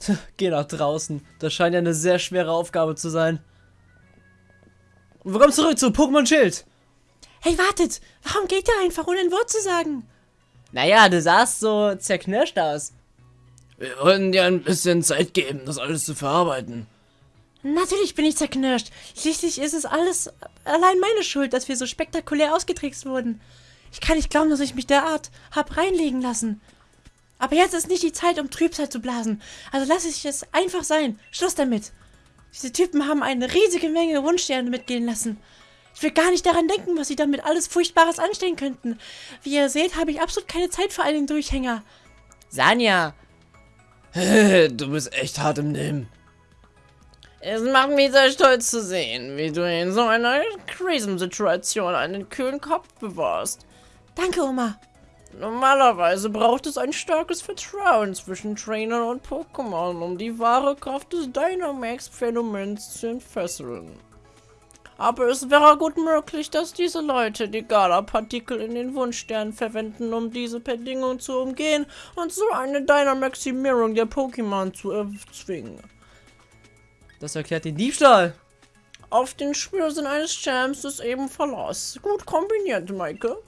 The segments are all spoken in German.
Geh nach draußen. Das scheint ja eine sehr schwere Aufgabe zu sein. Willkommen zurück zu Pokémon Schild. Hey, wartet! Warum geht ihr einfach, ohne ein Wort zu sagen? Naja, du sahst so zerknirscht aus. Wir wollten dir ein bisschen Zeit geben, das alles zu verarbeiten. Natürlich bin ich zerknirscht. Schließlich ist es alles allein meine Schuld, dass wir so spektakulär ausgetrickst wurden. Ich kann nicht glauben, dass ich mich derart hab reinlegen lassen. Aber jetzt ist nicht die Zeit, um Trübsal zu blasen. Also lasse ich es einfach sein. Schluss damit. Diese Typen haben eine riesige Menge Wunschsterne mitgehen lassen. Ich will gar nicht daran denken, was sie damit alles Furchtbares anstellen könnten. Wie ihr seht, habe ich absolut keine Zeit für einen Durchhänger. Sanja, du bist echt hart im Nehmen. Es macht mich sehr stolz zu sehen, wie du in so einer Krisensituation einen kühlen Kopf bewahrst. Danke, Oma. Normalerweise braucht es ein starkes Vertrauen zwischen Trainern und Pokémon, um die wahre Kraft des Dynamax-Phänomens zu entfesseln. Aber es wäre gut möglich, dass diese Leute die Gala-Partikel in den Wunschsternen verwenden, um diese Bedingungen zu umgehen und so eine Dynamaximierung der Pokémon zu erzwingen. Das erklärt den Diebstahl. Auf den Spürsinn eines Champs ist eben Verlass. Gut kombiniert, Maike.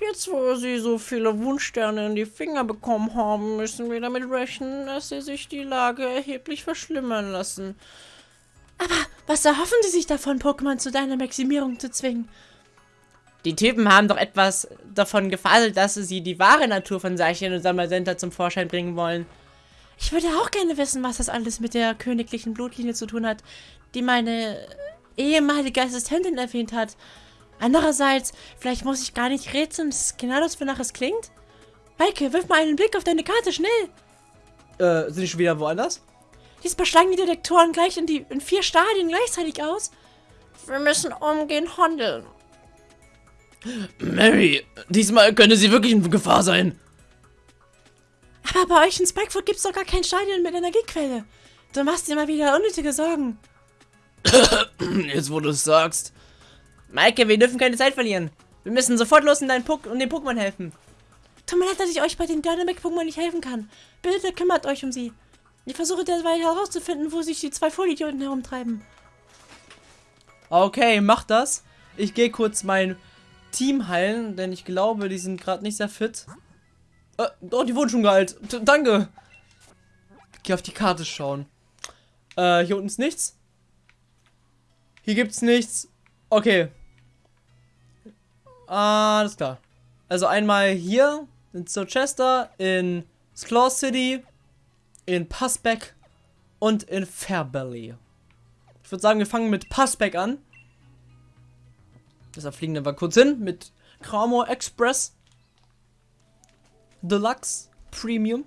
Jetzt, wo sie so viele Wunschsterne in die Finger bekommen haben, müssen wir damit rechnen, dass sie sich die Lage erheblich verschlimmern lassen. Aber was erhoffen sie sich davon, Pokémon zu deiner Maximierung zu zwingen? Die Typen haben doch etwas davon gefaselt, dass sie die wahre Natur von Seichenn und Samasenta zum Vorschein bringen wollen. Ich würde auch gerne wissen, was das alles mit der königlichen Blutlinie zu tun hat, die meine ehemalige Assistentin erwähnt hat. Andererseits, vielleicht muss ich gar nicht rätseln, das ist genau das, wonach es klingt. Maike, wirf mal einen Blick auf deine Karte, schnell! Äh, sind die schon wieder woanders? Diesmal schlagen die Detektoren gleich in, die, in vier Stadien gleichzeitig aus. Wir müssen umgehend handeln. Mary, diesmal könnte sie wirklich in Gefahr sein. Aber bei euch in Spikefoot gibt es doch gar kein Stadion mit Energiequelle. Du machst dir mal wieder unnötige Sorgen. Jetzt, wo du es sagst. Maike, wir dürfen keine Zeit verlieren. Wir müssen sofort los und, deinen Pok und den Pokémon helfen. Tut mir leid, dass ich euch bei den Dynamic-Pokémon nicht helfen kann. Bitte kümmert euch um sie. Ich versuche derweil herauszufinden, wo sich die zwei Vollidioten herumtreiben. Okay, mach das. Ich gehe kurz mein Team heilen, denn ich glaube, die sind gerade nicht sehr fit. Äh, oh, die wurden schon geheilt. T danke. Geh auf die Karte schauen. Äh, hier unten ist nichts. Hier gibt's nichts. Okay. Alles klar. Also einmal hier in Chester, in Sclaw City, in Passback und in Fairbelly. Ich würde sagen, wir fangen mit Passback an. Deshalb fliegen wir kurz hin mit Kramo Express. Deluxe, Premium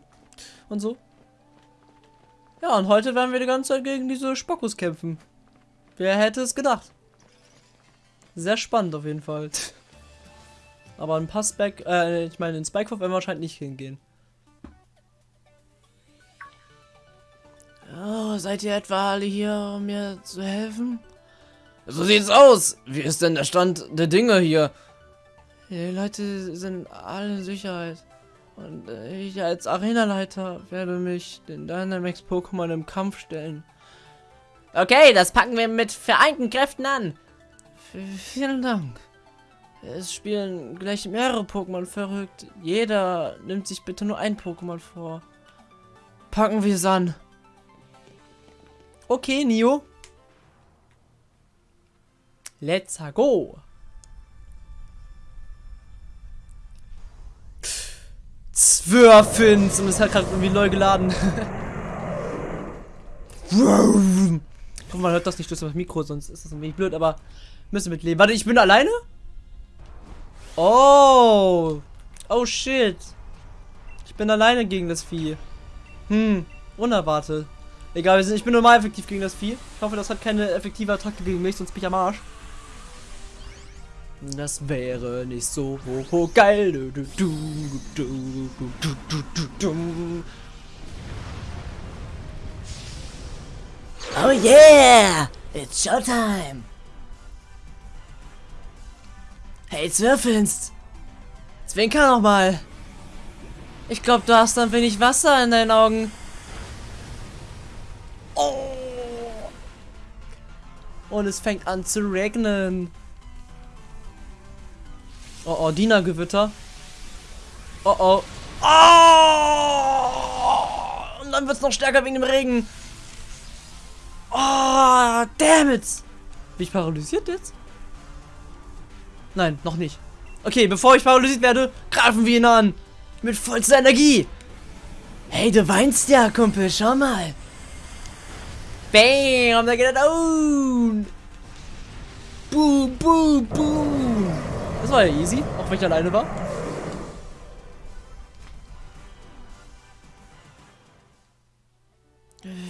und so. Ja, und heute werden wir die ganze Zeit gegen diese Spockos kämpfen. Wer hätte es gedacht? Sehr spannend auf jeden Fall. Aber ein Passback, äh, ich meine, in Spikehoff werden wir wahrscheinlich nicht hingehen. Oh, seid ihr etwa alle hier, um mir zu helfen? So sieht's aus. Wie ist denn der Stand der Dinge hier? Die Leute sind alle in Sicherheit. Und ich als Arenaleiter werde mich den Dynamax Pokémon im Kampf stellen. Okay, das packen wir mit vereinten Kräften an. V vielen Dank. Es spielen gleich mehrere Pokémon verrückt. Jeder nimmt sich bitte nur ein Pokémon vor. Packen wir es an. Okay, Nio. Let's go. Zwölfins und es hat gerade irgendwie neu geladen. man hört das nicht durch das Mikro, sonst ist das ein wenig blöd, aber müssen wir mitleben. Warte, ich bin alleine? Oh. Oh shit. Ich bin alleine gegen das Vieh. Hm, unerwartet. Egal, ich bin normal effektiv gegen das Vieh. Ich hoffe, das hat keine effektive Attacke gegen mich, sonst bin ich am Arsch. Das wäre nicht so geil. Oh yeah! It's showtime! Hey, Zwirfinst! Zwinker nochmal! Ich glaube, du hast ein wenig Wasser in deinen Augen. Oh. Und es fängt an zu regnen. Oh oh, Dienergewitter. Oh oh. Oh! Und dann wird es noch stärker wegen dem Regen. Oh, damn it. Bin ich paralysiert jetzt? Nein, noch nicht. Okay, bevor ich paralysiert werde, greifen wir ihn an. Mit vollster Energie. Hey, du weinst ja, Kumpel. Schau mal. Bam, da geht er down. Boom, boom, boom. Das war ja easy, auch wenn ich alleine war.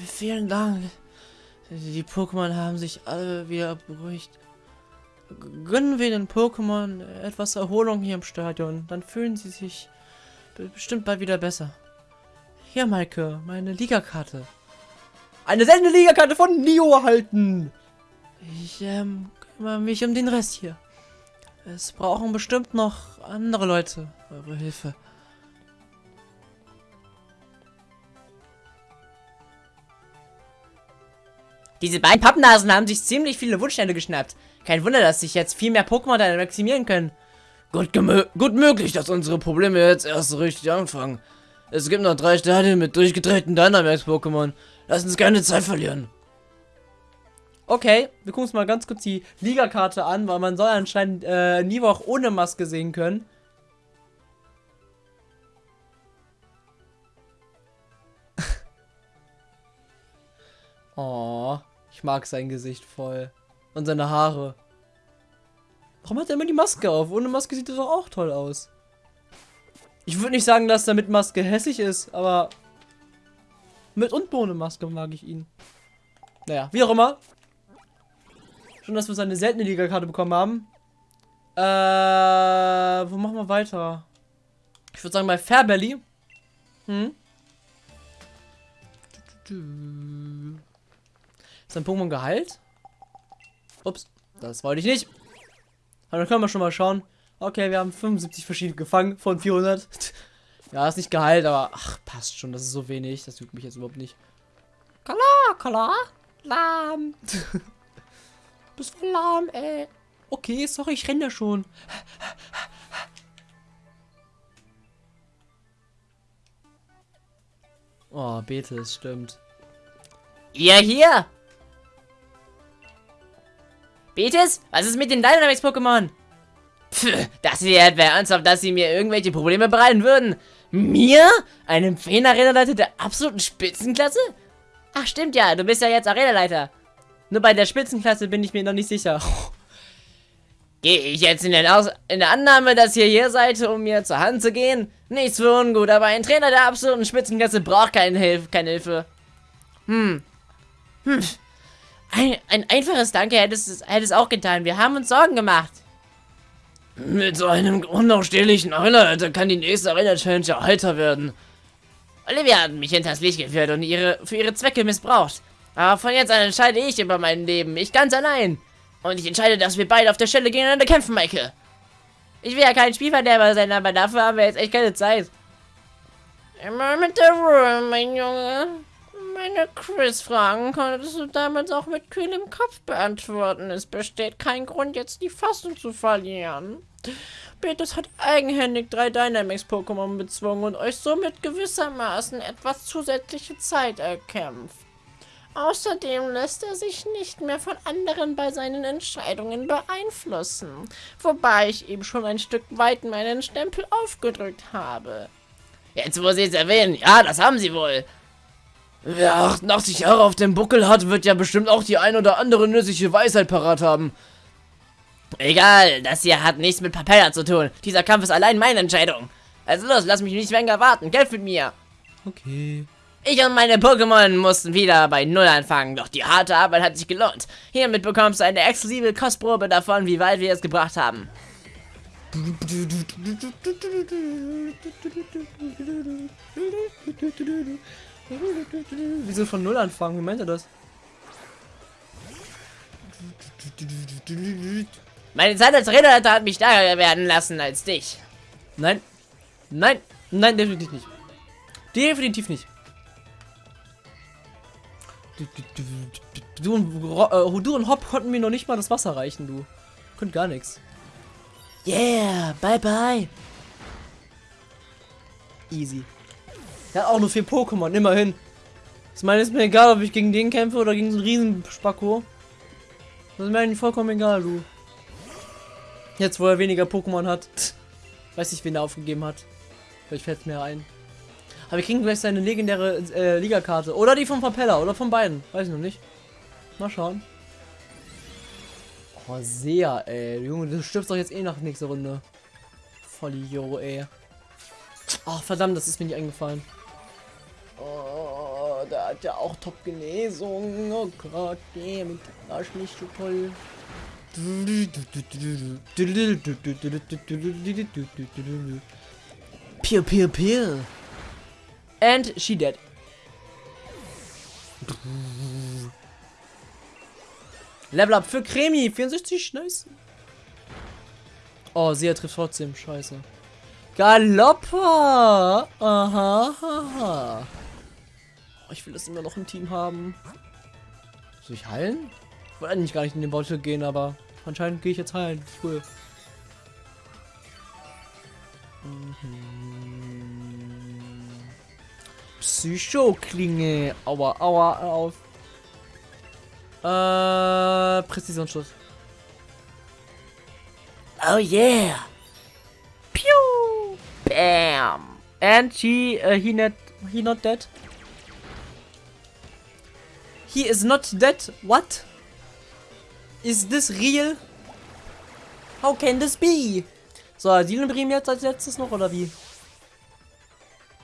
Vielen Dank. Die Pokémon haben sich alle wieder beruhigt. Gönnen wir den Pokémon etwas Erholung hier im Stadion. Dann fühlen sie sich be- bestimmt bald wieder besser. Hier, Maike, meine Ligakarte. Eine seltene Ligakarte von Nio erhalten. Ich ähm, kümmere mich um den Rest hier. Es brauchen bestimmt noch andere Leute eure Hilfe. Diese beiden Pappnasen haben sich ziemlich viele Wunschstände geschnappt. Kein Wunder, dass sich jetzt viel mehr Pokémon da maximieren können. Gut, gut möglich, dass unsere Probleme jetzt erst so richtig anfangen. Es gibt noch drei Stadien mit durchgedrehten Dynamax-Pokémon. Lass uns keine Zeit verlieren. Okay, wir gucken uns mal ganz kurz die Ligakarte an, weil man soll anscheinend äh, Nivo auch ohne Maske sehen können. oh, ich mag sein Gesicht voll. Und seine Haare. Warum hat er immer die Maske auf? Ohne Maske sieht er doch auch toll aus. Ich würde nicht sagen, dass er mit Maske hässlich ist, aber mit und ohne Maske mag ich ihn. Naja, wie auch immer. Schon, dass wir seine seltene Liga-Karte bekommen haben. Äh, wo machen wir weiter? Ich würde sagen bei Fairbelly. Hm? Ist ein Pokémon geheilt? Ups, das wollte ich nicht. Aber dann können wir schon mal schauen. Okay, wir haben 75 verschiedene gefangen von 400. ja, ist nicht geheilt, aber ach, passt schon. Das ist so wenig. Das juckt mich jetzt überhaupt nicht. Kala, Kala, lahm. Bist voll lahm, ey. Okay, sorry, ich renne ja schon. Oh, Betis, stimmt. Ihr hier! Betis, was ist mit den Dynamax-Pokémon? Pff, das hier etwa ernsthaft, dass sie mir irgendwelche Probleme bereiten würden. Mir? Einem Feen-Arena-Leiter der absoluten Spitzenklasse? Ach, stimmt ja, du bist ja jetzt Arena-Leiter. Nur bei der Spitzenklasse bin ich mir noch nicht sicher. Gehe ich jetzt in, in der Annahme, dass ihr hier seid, um mir zur Hand zu gehen? Nichts für ungut, aber ein Trainer der absoluten Spitzenklasse braucht keine, Hilf keine Hilfe. Hm. Hm. Ein, ein einfaches Danke hätte es, hätte es auch getan. Wir haben uns Sorgen gemacht. Mit so einem unausstehlichen Arena-Leiter kann die nächste Arena-Challenge ja heiter werden. Olivia hat mich hinters Licht geführt und ihre für ihre Zwecke missbraucht. Aber von jetzt an entscheide ich über mein Leben. Ich ganz allein. Und ich entscheide, dass wir beide auf der Stelle gegeneinander kämpfen, Michael. Ich will ja kein Spielverderber sein, aber dafür haben wir jetzt echt keine Zeit. Immer mit der Ruhe, mein Junge. Meine Quiz-Fragen konntest du damals auch mit kühlem Kopf beantworten. Es besteht kein Grund, jetzt die Fassung zu verlieren. Betis hat eigenhändig drei Dynamax-Pokémon bezwungen und euch somit gewissermaßen etwas zusätzliche Zeit erkämpft. Außerdem lässt er sich nicht mehr von anderen bei seinen Entscheidungen beeinflussen, wobei ich ihm schon ein Stück weit meinen Stempel aufgedrückt habe. Jetzt, wo Sie es erwähnen, ja, das haben Sie wohl. Wer 88 Jahre auf dem Buckel hat, wird ja bestimmt auch die ein oder andere nützliche Weisheit parat haben. Egal, das hier hat nichts mit Papella zu tun. Dieser Kampf ist allein meine Entscheidung. Also los, lass mich nicht länger warten. Kämpf mit mir. Okay. Ich und meine Pokémon mussten wieder bei Null anfangen, doch die harte Arbeit hat sich gelohnt. Hiermit bekommst du eine exklusive Kostprobe davon, wie weit wir es gebracht haben. Wieso von Null anfangen? Wie meint er das? Meine Zeit als Redeleiter hat mich stärker werden lassen als dich. Nein. Nein. Nein, definitiv nicht. Definitiv nicht. Du, und äh, du und Hop konnten mir noch nicht mal das Wasser reichen, du. Könnt gar nichts. Yeah, bye bye. Easy. Er hat auch nur vier Pokémon, immerhin. Ich meine, ist mir egal, ob ich gegen den kämpfe oder gegen so einen riesen Spacko. Das ist mir eigentlich vollkommen egal, du. Jetzt, wo er weniger Pokémon hat. Weiß nicht, wen er aufgegeben hat. Vielleicht fällt es mir ein. Aber wir kriegen gleich seine legendäre äh, Ligakarte. Oder die vom Propeller. Oder von beiden. Weiß ich noch nicht. Mal schauen. Oh, sehr, ey. Junge, du stirbst doch jetzt eh nach nächster Runde. Vollidiot, ey. Ach, verdammt, das ist mir nicht eingefallen. Oh, da hat ja auch Top-Genesung. Oh Gott, nee, mit Arsch nicht so toll. Pew, pew, pew. And she dead. Level up für Cremi, 64, nice. Oh, sie trifft trotzdem, scheiße. Galoppa! Aha, aha. Ich will das immer noch im Team haben. Soll ich heilen? Ich wollte eigentlich gar nicht in den Bottle gehen, aber anscheinend gehe ich jetzt heilen. Cool. Mhm. Psycho-Klinge. Aua, aua, auf. Äh, Präzisionsschuss. Oh yeah. Pew! Bam. And she, uh, he not, he not dead. He is not dead. What? Is this real? How can this be? So, Sielenbrim jetzt als letztes noch, oder wie?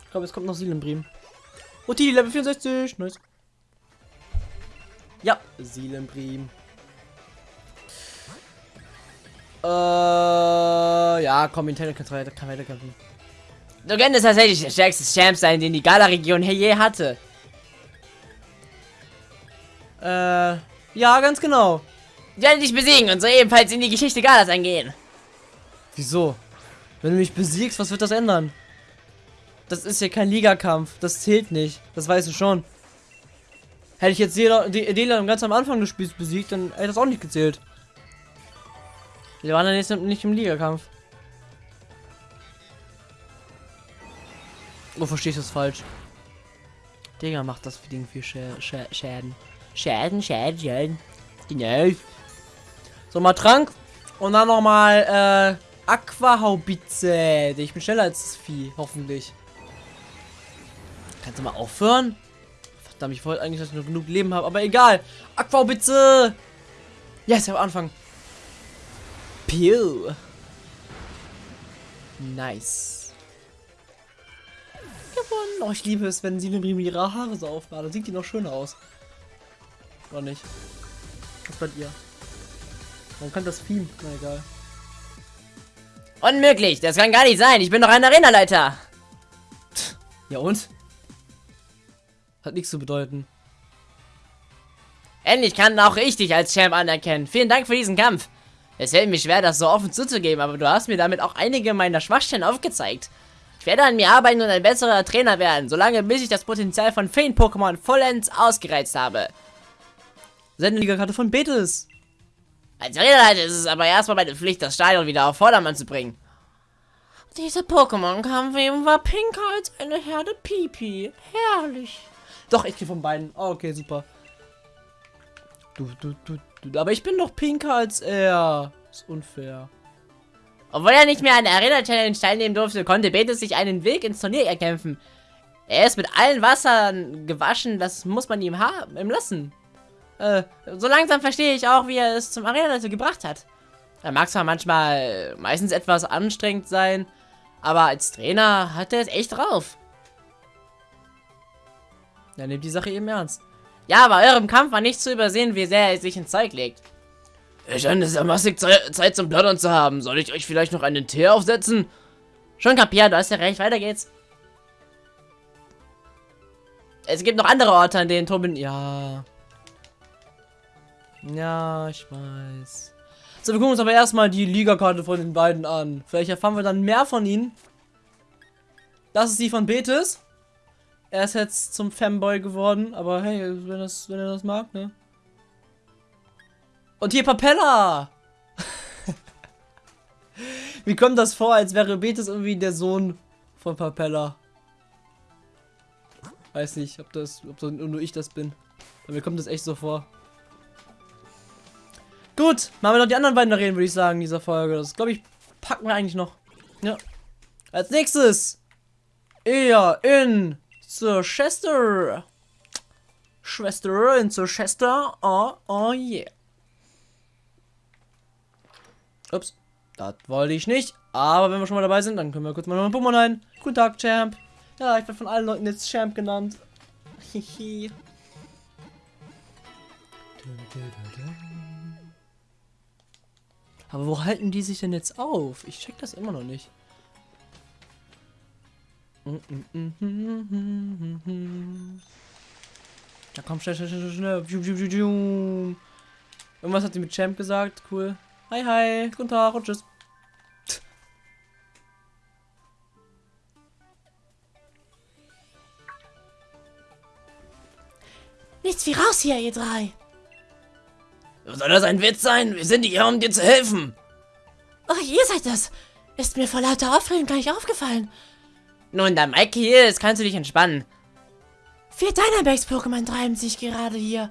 Ich glaube, es kommt noch Sielenbrim. Uti, Level 64. Nice. Ja, Sielenbrim. Äh, ja, komm, Nintendo kann weiter, weiterkämpfen. Du könntest tatsächlich der stärkste Champ sein, den die Gala-Region je hatte. Äh, ja, ganz genau. Ich werde dich besiegen und so ebenfalls in die Geschichte Galas eingehen. Wieso? Wenn du mich besiegst, was wird das ändern? Das ist ja kein Ligakampf. Das zählt nicht. Das weißt du schon. Hätte ich jetzt Dela- De- Delan ganz am Anfang des Spiels besiegt, dann hätte das auch nicht gezählt. Wir waren dann jetzt nicht im Ligakampf. Oh, verstehst du das falsch? Digga, macht das für Ding viel Schä Schä Schäden. Schäden, Schäden, Schäden. Genau. So, mal Trank. Und dann nochmal, äh, Aquahaubitze. Ich bin schneller als das Vieh, hoffentlich. Kannst du mal aufhören? Verdammt, ich wollte eigentlich, dass ich noch genug Leben habe, aber egal. Aquahaubitze. Yes, am Anfang. Pew. Nice. Gewonnen. Oh, ich liebe es, wenn sie ihre Haare so aufmacht. Dann sieht die noch schöner aus. Oder nicht? Was bei ihr? Man kann das Theme. Na egal. Unmöglich, das kann gar nicht sein. Ich bin doch ein Arenaleiter. Ja und? Hat nichts zu bedeuten. Endlich kann auch ich dich als Champ anerkennen. Vielen Dank für diesen Kampf. Es fällt mir schwer, das so offen zuzugeben, aber du hast mir damit auch einige meiner Schwachstellen aufgezeigt. Ich werde an mir arbeiten und ein besserer Trainer werden, solange bis ich das Potenzial von Feen-Pokémon vollends ausgereizt habe. Sendeligakarte von Betis. Als Arenaleiter ist es aber erstmal meine Pflicht, das Stadion wieder auf Vordermann zu bringen. Dieser Pokémon-Kampf eben war pinker als eine Herde Pipi. Herrlich. Doch, ich gehe von beiden. Oh, okay, super. Du, du, du, du. Aber ich bin doch pinker als er. Ist unfair. Obwohl er nicht mehr an der Arena-Challenge teilnehmen durfte, konnte Betis sich einen Weg ins Turnier erkämpfen. Er ist mit allen Wassern gewaschen, das muss man ihm haben, ihm lassen. Äh, so langsam verstehe ich auch, wie er es zum Arena-Leiter gebracht hat. Er mag zwar manchmal, meistens etwas anstrengend sein, aber als Trainer hat er es echt drauf. Er nimmt die Sache eben ernst. Ja, bei eurem Kampf war nicht zu übersehen, wie sehr er sich ins Zeug legt. Ich scheine es ja massig Ze Zeit zum Plaudern zu haben. Soll ich euch vielleicht noch einen Tee aufsetzen? Schon kapiert, du hast ja recht, weiter geht's. Es gibt noch andere Orte, an denen Tobin... Ja. Ja, ich weiß. So, wir gucken uns aber erstmal die Ligakarte von den beiden an. Vielleicht erfahren wir dann mehr von ihnen. Das ist die von Betis. er ist jetzt zum Fanboy geworden, aber hey, wenn, das, wenn er das mag, ne? Und hier Papella! Wie kommt das vor, als wäre Betis irgendwie der Sohn von Papella? Weiß nicht, ob das, ob nur ich das bin. Aber mir kommt das echt so vor. Gut, machen wir noch die anderen beiden reden, würde ich sagen, in dieser Folge. Das glaube ich, packen wir eigentlich noch. Ja. Als nächstes eher in Chester. Schwester in Chester. Oh, oh yeah. Ups, das wollte ich nicht. Aber wenn wir schon mal dabei sind, dann können wir kurz mal noch ein Pokémon ein. Guten Tag, Champ. Ja, ich werde von allen Leuten jetzt Champ genannt. Hihi. Aber wo halten die sich denn jetzt auf? Ich check das immer noch nicht. Ja, komm, schnell, schnell, schnell, schnell. Irgendwas hat sie mit Champ gesagt. Cool. Hi, hi. Guten Tag und tschüss. Nichts wie raus hier, ihr drei. Soll das ein Witz sein? Wir sind hier, um dir zu helfen. Oh, ihr seid das. Ist mir vor lauter Aufregung gar nicht aufgefallen. Nun, da Mike hier ist, kannst du dich entspannen. Vier Dynamax-Pokémon treiben sich gerade hier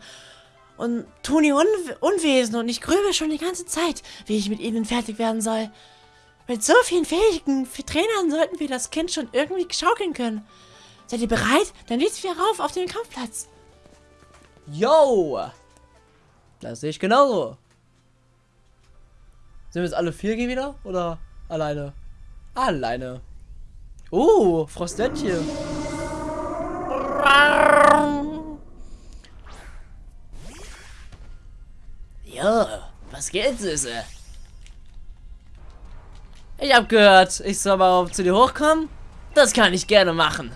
und tun ihr Un Unwesen und ich grübel schon die ganze Zeit, wie ich mit ihnen fertig werden soll. Mit so vielen fähigen Trainern sollten wir das Kind schon irgendwie schaukeln können. Seid ihr bereit? Dann geht's wir rauf auf den Kampfplatz. Yo! Das sehe ich genauso. Sind wir jetzt alle vier gehen wieder? Oder alleine? Alleine. Oh, Frostettchen. Ja, was geht, Süße? Ich hab gehört, ich soll mal zu dir hochkommen. Das kann ich gerne machen.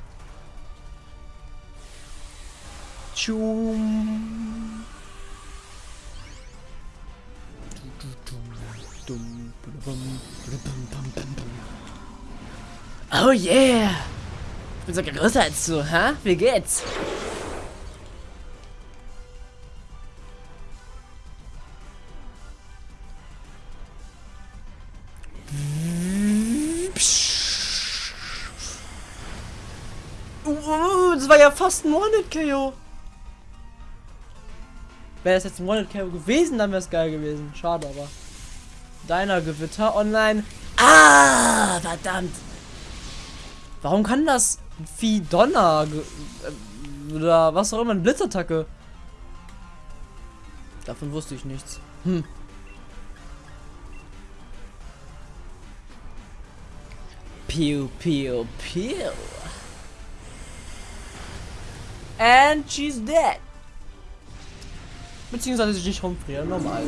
Tschum. Oh yeah! Ich bin sogar größer als du, hä? Wie geht's? Uh, das war ja fast ein One-Hit-KO. Wäre es jetzt ein One-Hit-KO gewesen, dann wäre es geil gewesen. Schade, aber. Deiner Gewitter online. Ah, verdammt! Warum kann das wie Donner äh, oder was auch immer, eine Blitzattacke? Davon wusste ich nichts. Hm. Pew, pew, pew. And she's dead. Beziehungsweise sie nicht rumfrieren, normal.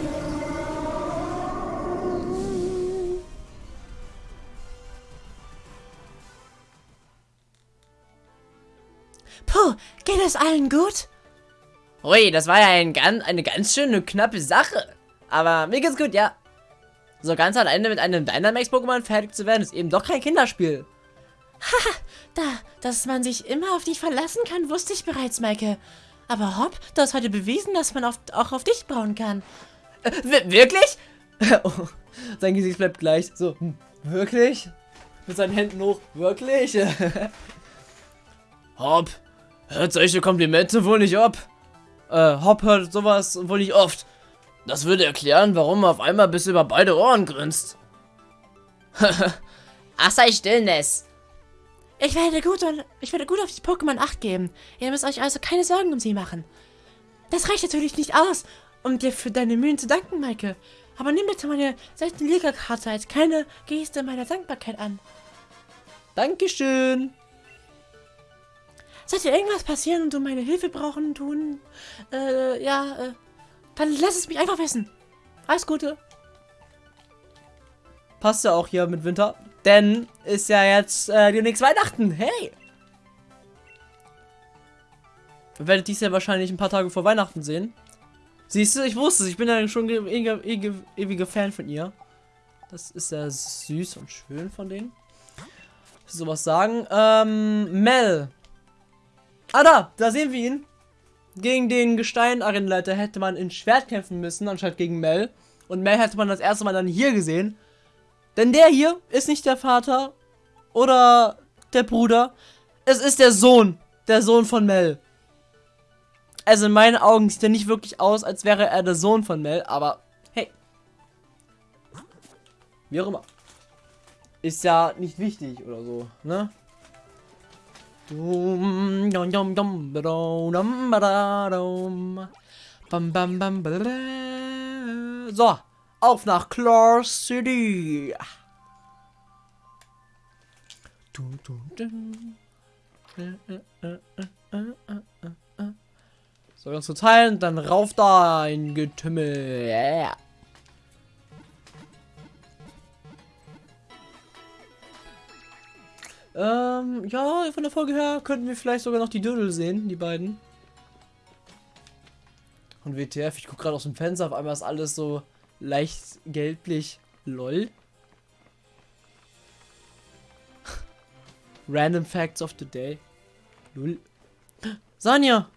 Geht es allen gut? Ui, das war ja ein eine ganz schöne knappe Sache. Aber mir geht's gut, ja. So ganz am Ende mit einem Dynamax-Pokémon fertig zu werden, ist eben doch kein Kinderspiel. Da, dass man sich immer auf dich verlassen kann, wusste ich bereits, Maike. Aber Hopp, du hast heute bewiesen, dass man auf, auch auf dich bauen kann. Äh, wi- wirklich? oh, sein Gesicht bleibt gleich. So, hm, wirklich? Mit seinen Händen hoch, wirklich? Hopp, hört solche Komplimente wohl nicht ab. äh, Hop hört sowas wohl nicht oft. Das würde erklären, warum er auf einmal bis über beide Ohren grinst. Ach, sei still, Ness. Ich werde gut und ich werde gut auf die Pokémon Acht geben. Ihr müsst euch also keine Sorgen um sie machen. Das reicht natürlich nicht aus, um dir für deine Mühen zu danken, Maike. Aber nimm bitte meine seltene Liga-Karte als kleine Geste meiner Dankbarkeit an. Dankeschön. Sollte irgendwas passieren und du meine Hilfe brauchen tun, äh, ja, äh, dann lass es mich einfach wissen. Alles Gute. Passt ja auch hier mit Winter. Denn ist ja jetzt äh, demnächst Weihnachten. Hey! Ihr werdet dies ja wahrscheinlich ein paar Tage vor Weihnachten sehen. Siehst du, ich wusste es. Ich bin ja schon ge- ewige, ewige, ewiger Fan von ihr. Das ist sehr süß und schön von denen. Sowas sagen. Ähm, Mel. Ah, da, da sehen wir ihn. Gegen den Gestein-Arenaleiter hätte man in Schwert kämpfen müssen, anstatt gegen Mel. Und Mel hätte man das erste Mal dann hier gesehen. Denn der hier ist nicht der Vater oder der Bruder. Es ist der Sohn. Der Sohn von Mel. Also in meinen Augen sieht er nicht wirklich aus, als wäre er der Sohn von Mel, aber hey. Wie auch immer. Ist ja nicht wichtig oder so, ne? Dum, dum, dum, dum, dum, badadum. Bam, bam, bam. So, auf nach Claw City. Du, du, du. Äh, äh, äh. So, ganz zu teilen, dann rauf da ein Getümmel. Yeah. Ähm, ja, von der Folge her könnten wir vielleicht sogar noch die Dödel sehen, die beiden. Und WTF, ich gucke gerade aus dem Fenster, auf einmal ist alles so leicht gelblich. Lol. Random Facts of the Day. Lul. Sanja!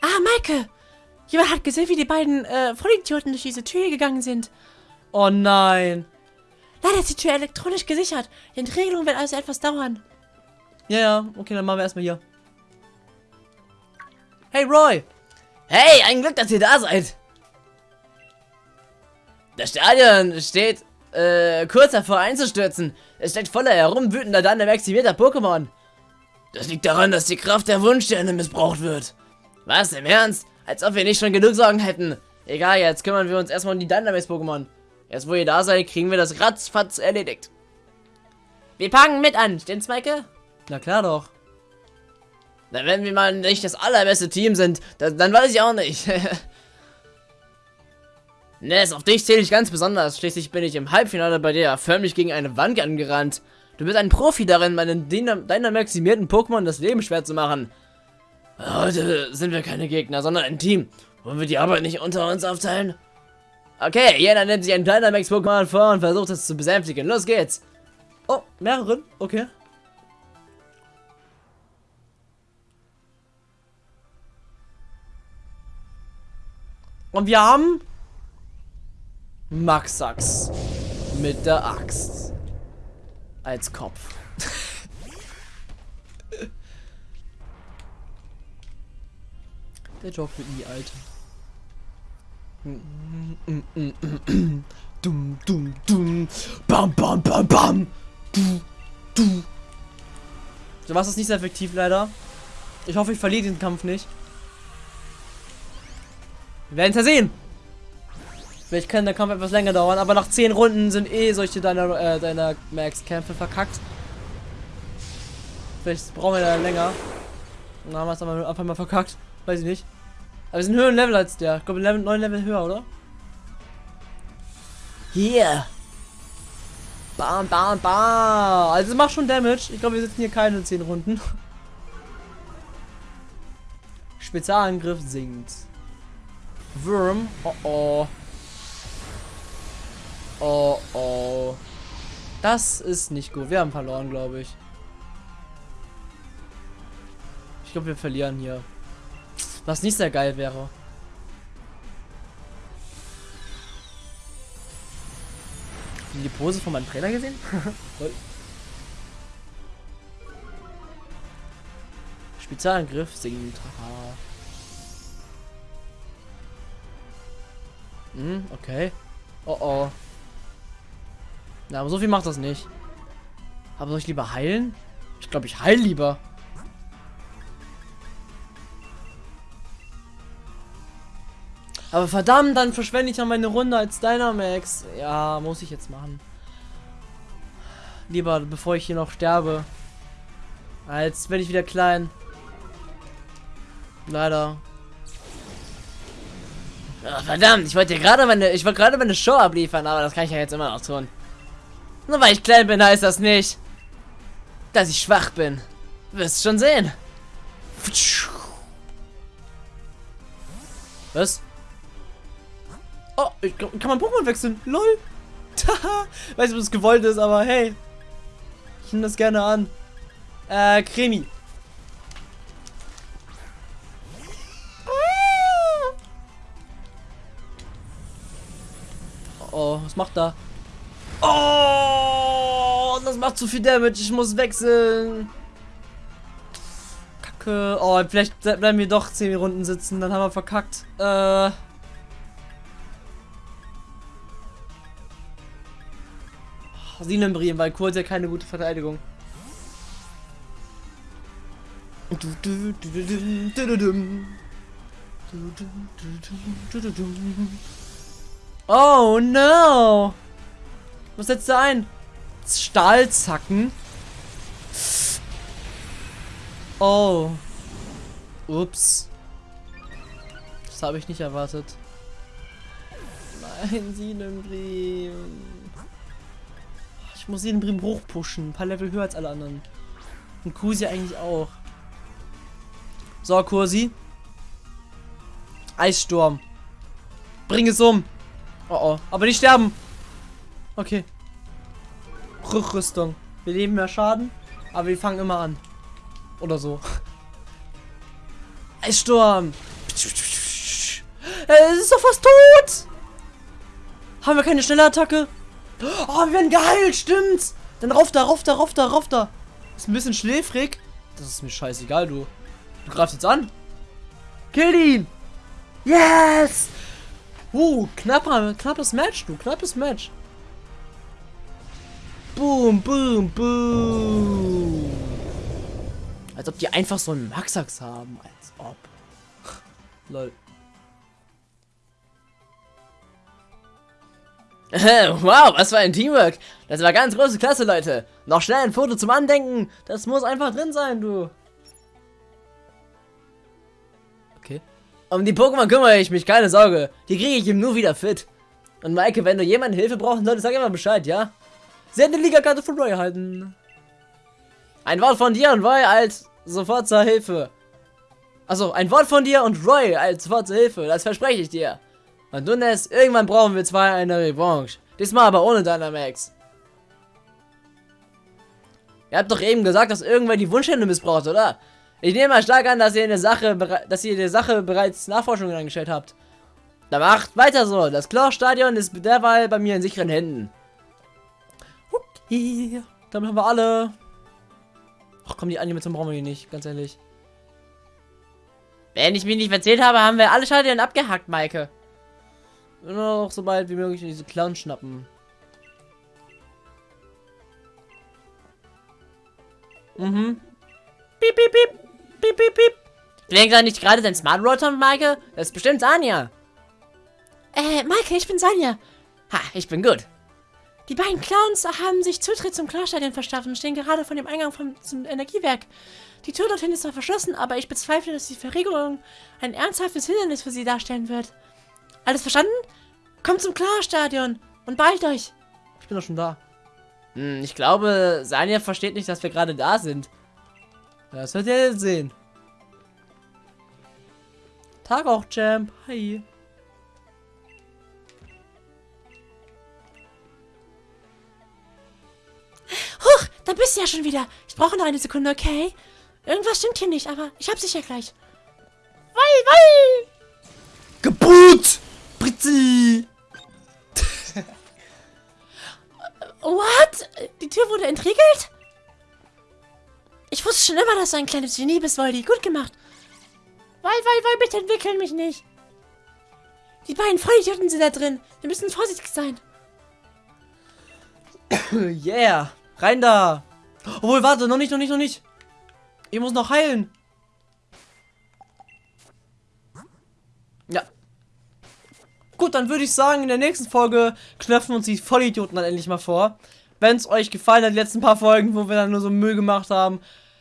Ah, Maike! Jemand hat gesehen, wie die beiden äh, Vollidioten durch diese Tür gegangen sind. Oh nein! Leider ist die Tür elektronisch gesichert. Die Entriegelung wird also etwas dauern. Ja, ja, okay, dann machen wir erstmal hier. Hey Roy! Hey, ein Glück, dass ihr da seid. Das Stadion steht äh, kurz davor einzustürzen. Es steckt voller herumwütender, dann maximierter Pokémon. Das liegt daran, dass die Kraft der Wunschsterne missbraucht wird. Was, im Ernst? Als ob wir nicht schon genug Sorgen hätten. Egal, jetzt kümmern wir uns erstmal um die Dynamax-Pokémon. Jetzt, wo ihr da seid, kriegen wir das ratzfatz erledigt. Wir packen mit an, stimmt's, Maike? Na klar doch. Na, wenn wir mal nicht das allerbeste Team sind, dann, dann weiß ich auch nicht. Ness, auf dich zähle ich ganz besonders. Schließlich bin ich im Halbfinale bei dir förmlich gegen eine Wand angerannt. Du bist ein Profi darin, meinen deiner maximierten Pokémon das Leben schwer zu machen. Heute sind wir keine Gegner, sondern ein Team. Wollen wir die Arbeit nicht unter uns aufteilen? Okay, jeder nimmt sich ein Dynamax-Pokémon vor und versucht es zu besänftigen. Los geht's. Oh, mehreren? Okay. Und wir haben Maxax mit der Axt als Kopf. der Job wird nie alt. Dum, dum, dum. Bam, bam, bam, bam. Du, du. So was ist nicht sehr effektiv leider. Ich hoffe, ich verliere den Kampf nicht. Wir werden es ja sehen. Vielleicht kann der Kampf etwas länger dauern, aber nach 10 Runden sind eh solche deiner, äh, deiner Max-Kämpfe verkackt. Vielleicht brauchen wir da länger. Dann haben wir es einfach mal verkackt. Weiß ich nicht. Aber wir sind höher Level als der. Ich glaube, Level, 9 Level höher, oder? Hier. Bam, bam, bam. Also macht schon Damage. Ich glaube, wir sitzen hier keine 10 Runden. Spezialangriff sinkt. Worm. Oh oh. Oh oh. Das ist nicht gut. Wir haben verloren, glaube ich. Ich glaube, wir verlieren hier. Was nicht sehr geil wäre. Haben die Pose von meinem Trainer gesehen? Spezialangriff singt. Haha. Hm, okay. Oh oh. Na, aber so viel macht das nicht. Aber soll ich lieber heilen? Ich glaube, ich heil lieber. Aber verdammt, dann verschwende ich ja meine Runde als Dynamax. Ja, muss ich jetzt machen. Lieber, bevor ich hier noch sterbe. Als werde ich wieder klein. Leider. Ach, verdammt, ich wollte gerade meine, ich wollte gerade meine Show abliefern, aber das kann ich ja jetzt immer noch tun. Nur weil ich klein bin, heißt das nicht, dass ich schwach bin. Wirst schon sehen. Was? Oh, ich, kann man Pokémon wechseln? LOL. Taha. Weiß nicht, ob das gewollt ist, aber hey. Ich nehme das gerne an. Äh, Cremi. Oh, oh, was macht da? Oh, das macht zu viel Damage. Ich muss wechseln. Kacke. Oh, vielleicht bleiben wir doch 10 Runden sitzen. Dann haben wir verkackt. Äh. Sinenbrien, weil Kurt ja keine gute Verteidigung. Oh no! Was setzt er ein? Stahlzacken? Oh. Ups. Das habe ich nicht erwartet. Nein, Sinenbrim. Ich muss Sinenbrim hochpushen. Ein paar Level höher als alle anderen. Und Kusi eigentlich auch. So, Kursi. Eissturm. Bring es um. Oh oh. Aber nicht sterben. Okay. Rückrüstung. Wir nehmen mehr Schaden, aber wir fangen immer an. Oder so. Eissturm. Es ist doch fast tot. Haben wir keine schnelle Attacke? Oh, wir werden geheilt, stimmt. Dann rauf da, rauf da, rauf da, rauf da. Ist ein bisschen schläfrig. Das ist mir scheißegal, du. Du greifst jetzt an. Kill ihn. Yes. Uh, knapper, knappes Match, du. Knappes Match. Boom, boom, boom. Als ob die einfach so einen Maxax haben. Als ob. Lol. Wow, was für ein Teamwork. Das war ganz große Klasse, Leute. Noch schnell ein Foto zum Andenken. Das muss einfach drin sein, du. Okay. Um die Pokémon kümmere ich mich, keine Sorge. Die kriege ich ihm nur wieder fit. Und Maike, wenn du jemanden Hilfe brauchen solltest, sag immer Bescheid, ja? Sie hat eine Liga-Karte von Roy erhalten. Ein Wort von dir und Roy als sofort zur Hilfe. Also ein Wort von dir und Roy als sofort zur Hilfe, das verspreche ich dir. Und du Ness, irgendwann brauchen wir zwei eine Revanche. Diesmal aber ohne Dynamax. Ihr habt doch eben gesagt, dass irgendwer die Wunschhände missbraucht, oder? Ich nehme mal stark an, dass ihr eine Sache, dass ihr der Sache bereits Nachforschungen angestellt habt. Dann macht weiter so. Das Chlor-Stadion ist derweil bei mir in sicheren Händen. Okay. Damit haben wir alle. Ach komm, die Animation brauchen wir hier nicht, ganz ehrlich. Wenn ich mich nicht verzählt habe, haben wir alle Stadien abgehackt, Maike. Nur noch so bald wie möglich diese Clown schnappen. Mhm. Piep, piep, piep. Piep, piep, piep. Lenkt da nicht gerade dein Smart Rotor, Maike? Das ist bestimmt Sanja. Äh, Maike, ich bin Sanja. Ha, ich bin gut. Die beiden Clowns haben sich Zutritt zum Klarstadion verschafft und stehen gerade vor dem Eingang vom, zum Energiewerk. Die Tür dorthin ist zwar verschlossen, aber ich bezweifle, dass die Verriegelung ein ernsthaftes Hindernis für sie darstellen wird. Alles verstanden? Kommt zum Klarstadion und beeilt euch. Ich bin doch schon da. Hm, ich glaube, Sanja versteht nicht, dass wir gerade da sind. Das wird ihr jetzt sehen. Tag auch, Champ. Hi. Huch, da bist du ja schon wieder. Ich brauche noch eine Sekunde, okay? Irgendwas stimmt hier nicht, aber ich hab's sicher gleich. Wei, wei! Geburt! Britzi! What? Die Tür wurde entriegelt? Ich wusste schon immer, dass du ein kleines Genie bist, Voldy. Gut gemacht. Wei, wei, wei, bitte entwickeln mich nicht. Die beiden Vollidioten sind da drin. Wir müssen vorsichtig sein. yeah. Rein da. Obwohl, warte, noch nicht, noch nicht, noch nicht. Ich muss noch heilen. Ja. Dann würde ich sagen, in der nächsten Folge knöpfen uns die Vollidioten dann endlich mal vor. Wenn es euch gefallen hat, die letzten paar Folgen, wo wir dann nur so Müll gemacht haben,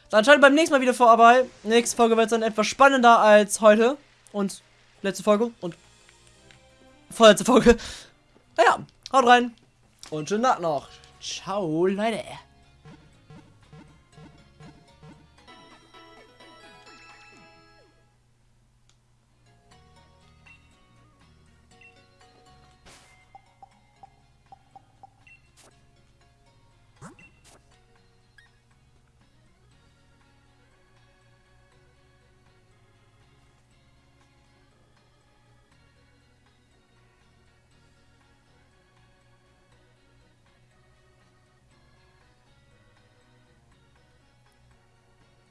dann schaltet beim nächsten Mal wieder vorbei. Nächste Folge wird dann etwas spannender als heute. Und letzte Folge und vorletzte Folge. Naja, haut rein. Und schönen Nacht noch. Ciao, Leute.